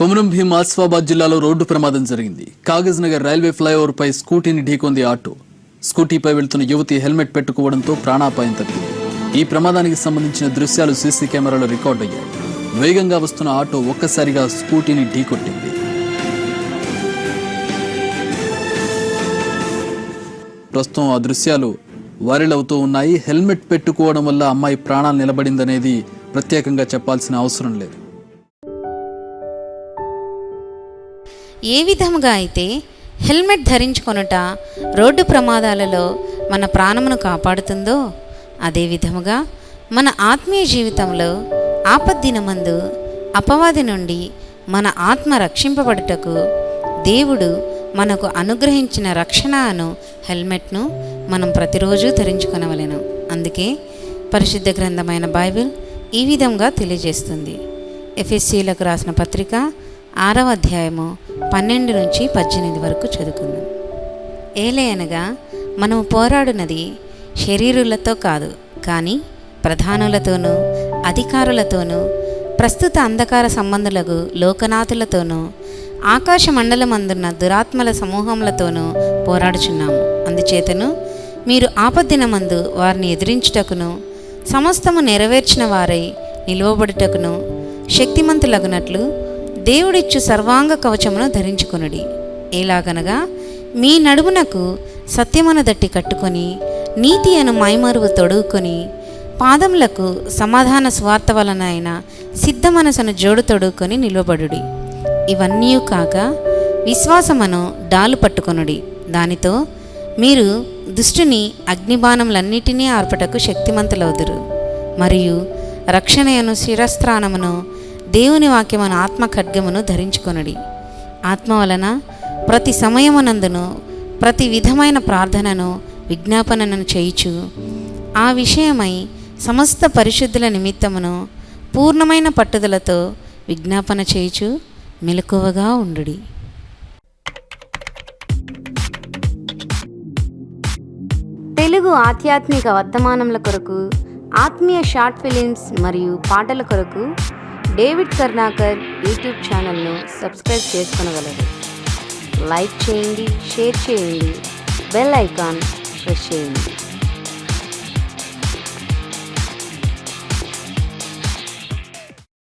కొమరం భీం ఆసిఫాబాద్ జిల్లాలో రోడ్డు ప్రమాదం జరిగింది. కాగజ్ నగర్ రైల్వే ఫ్లైఓవర్ పై స్కూటీని ఢీకొంది ఆటో. స్కూటీపై వెళ్తున్న యువతి హెల్మెట్ పెట్టుకోవడంతో ప్రాణాపాయం తప్పింది. ఈ ప్రమాదానికి సంబంధించిన దృశ్యాలు సీసీ కెమెరాలో రికార్డ్ అయ్యాయి. వేగంగా వస్తున్న ఆటో ఒక్కసారిగా స్కూటీని ఢీకొట్టింది. ప్రస్తుతం ఆ దృశ్యాలు వైరల్ అవుతూ ఉన్నాయి. హెల్మెట్ పెట్టుకోవడం వల్ల అమ్మాయి ప్రాణాలు నిలబడిందనేది ప్రత్యేకంగా చెప్పాల్సిన అవసరం లేదు. ఏ విధముగా అయితే హెల్మెట్ ధరించుకొనుట రోడ్డు ప్రమాదాలలో మన ప్రాణమును కాపాడుతుందో అదే విధముగా మన ఆత్మీయ జీవితంలో ఆపద్దినమందు అపవాది నుండి మన ఆత్మ రక్షింపబడుటకు దేవుడు మనకు అనుగ్రహించిన రక్షణ అను హెల్మెట్ను మనం ప్రతిరోజు ధరించుకొనవలెను. అందుకే పరిశుద్ధ గ్రంథమైన బైబిల్ ఈ విధంగా తెలియజేస్తుంది. ఎఫ్ఎస్సీలకు రాసిన పత్రిక ఆరవ అధ్యాయము పన్నెండు నుంచి పద్దెనిమిది వరకు చదువుకుందాం. ఏలే అనగా మనము పోరాడునది శరీరులతో కాదు కానీ ప్రధానులతోనూ అధికారులతోనూ ప్రస్తుత అంధకార సంబంధులకు లోకనాథులతోనూ ఆకాశ మండలమందున్న దురాత్మల సమూహములతోనూ పోరాడుచున్నాము. అందుచేతను మీరు ఆపద్దినమందు వారిని ఎదిరించుటకును సమస్తము నెరవేర్చిన వారై నిలువబడుటకును శక్తిమంతులగునట్లు దేవుడిచ్చు సర్వాంగ కవచమును ధరించుకొనుడి. ఎలాగనగా మీ నడుమునకు సత్యమును దట్టి కట్టుకొని నీతి అను మైమరువు తొడుగుకొని పాదములకు సమాధాన స్వార్థ వలన అయిన సిద్ధ మనసును జోడు తొడుగుకొని నిలబడుడి ఇవన్నీ కాక విశ్వాసమును డాలు పట్టుకొనుడి. దానితో మీరు దుష్టుని అగ్నిబాణములన్నిటినీ ఆర్పటకు శక్తిమంతులవుదురు. మరియు రక్షణయను శిరస్త్రాణమును దేవుని వాక్యమును ఆత్మ ఖడ్గమును ధరించుకొనుడి. ఆత్మ వలన ప్రతి సమయమునందును ప్రతి విధమైన ప్రార్థనను విజ్ఞాపనను చేయుచు ఆ విషయమై సమస్త పరిశుద్ధుల నిమిత్తమును పూర్ణమైన పట్టుదలతో విజ్ఞాపన చేయుచు మెలకువగా ఉండు తెలుగు ఆధ్యాత్మిక వర్తమానముల కొరకు ఆత్మీయ షార్ట్ ఫిలిమ్స్ మరియు పాటల కొరకు డేవిడ్ కర్ణాకర్ యూట్యూబ్ ఛానల్ను సబ్స్క్రైబ్ చేసుకునగలరు. లైక్ చేయండి షేర్ చేయండి బెల్ ఐకాన్ ప్రెస్ చేయండి.